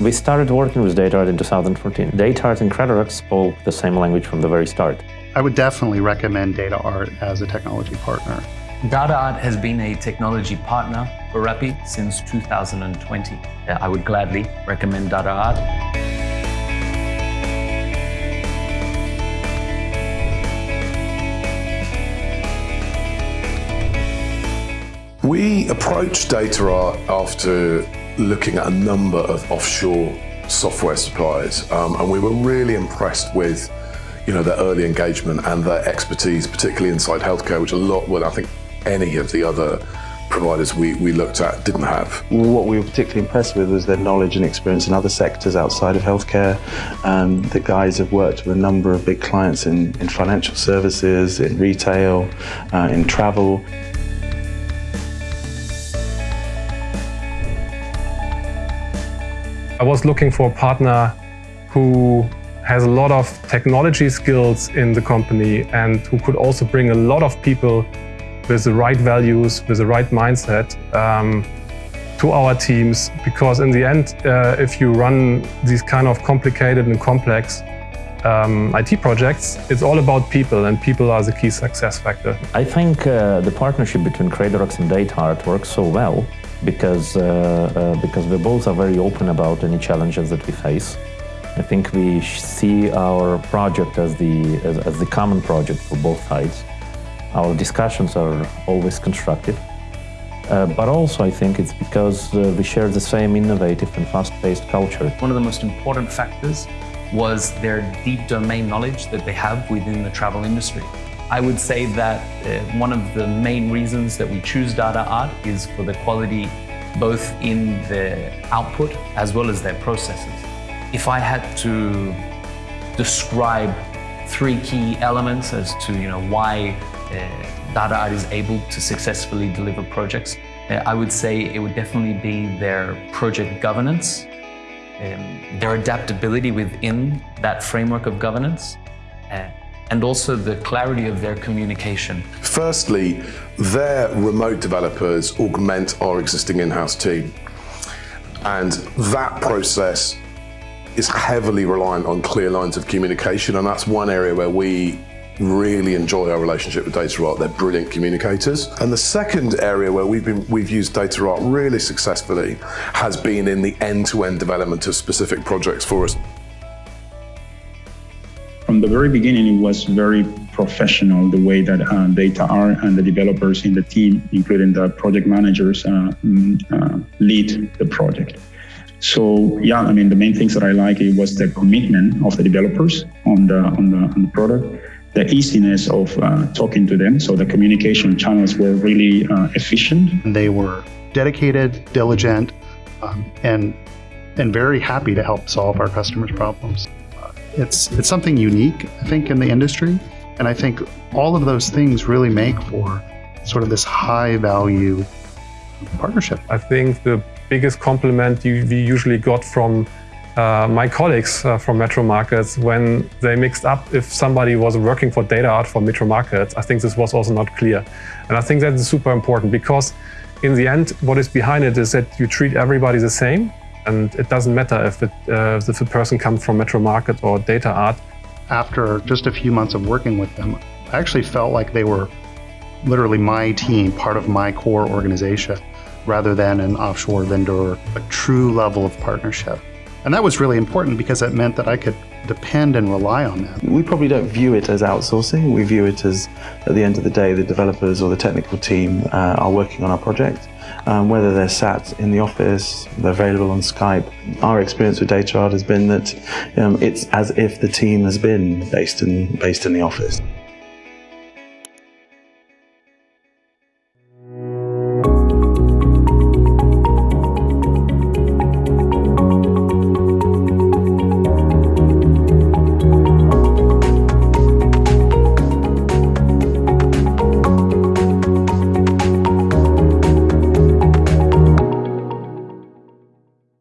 We started working with DataArt in 2014. DataArt and Credorax spoke the same language from the very start. I would definitely recommend DataArt as a technology partner. DataArt has been a technology partner for Rappi since 2020. I would gladly recommend DataArt. We approached DataArt after looking at a number of offshore software suppliers, um, and we were really impressed with you know, their early engagement and their expertise, particularly inside healthcare, which a lot, well, I think any of the other providers we, we looked at didn't have. What we were particularly impressed with was their knowledge and experience in other sectors outside of healthcare. Um, the guys have worked with a number of big clients in, in financial services, in retail, uh, in travel. I was looking for a partner who has a lot of technology skills in the company and who could also bring a lot of people with the right values, with the right mindset um, to our teams. Because in the end, uh, if you run these kind of complicated and complex um, IT projects, it's all about people and people are the key success factor. I think uh, the partnership between Credorax and DataArt works so well because, uh, uh, because we both are very open about any challenges that we face. I think we see our project as the, as, as the common project for both sides. Our discussions are always constructive. Uh, but also I think it's because uh, we share the same innovative and fast-paced culture. One of the most important factors was their deep domain knowledge that they have within the travel industry. I would say that uh, one of the main reasons that we choose DataArt is for the quality both in the output as well as their processes. If I had to describe three key elements as to you know why uh, DataArt is able to successfully deliver projects, uh, I would say it would definitely be their project governance, um, their adaptability within that framework of governance, uh, and also the clarity of their communication. Firstly, their remote developers augment our existing in-house team. And that process is heavily reliant on clear lines of communication. And that's one area where we really enjoy our relationship with DataArt. They're brilliant communicators. And the second area where we've been we've used DataArt really successfully has been in the end-to-end -end development of specific projects for us. From the very beginning, it was very professional the way that uh, DataArt and the developers in the team, including the project managers, uh, mm, uh, lead the project. So yeah, I mean the main things that I like it was the commitment of the developers on the on the, on the product, the easiness of uh, talking to them. So the communication channels were really uh, efficient. They were dedicated, diligent, um, and and very happy to help solve our customers' problems. It's, it's something unique, I think, in the industry. And I think all of those things really make for sort of this high value partnership. I think the biggest compliment we usually got from uh, my colleagues uh, from Metro Markets when they mixed up if somebody was working for DataArt for Metro Markets. I think this was also not clear. And I think that is super important because in the end, what is behind it is that you treat everybody the same and it doesn't matter if, it, uh, if the person comes from Metro Market or DataArt. After just a few months of working with them, I actually felt like they were literally my team, part of my core organization, rather than an offshore vendor, a true level of partnership. And that was really important because it meant that I could depend and rely on them. We probably don't view it as outsourcing. We view it as, at the end of the day, the developers or the technical team uh, are working on our project um, whether they're sat in the office, they're available on Skype. Our experience with DataArt has been that um, it's as if the team has been based in, based in the office.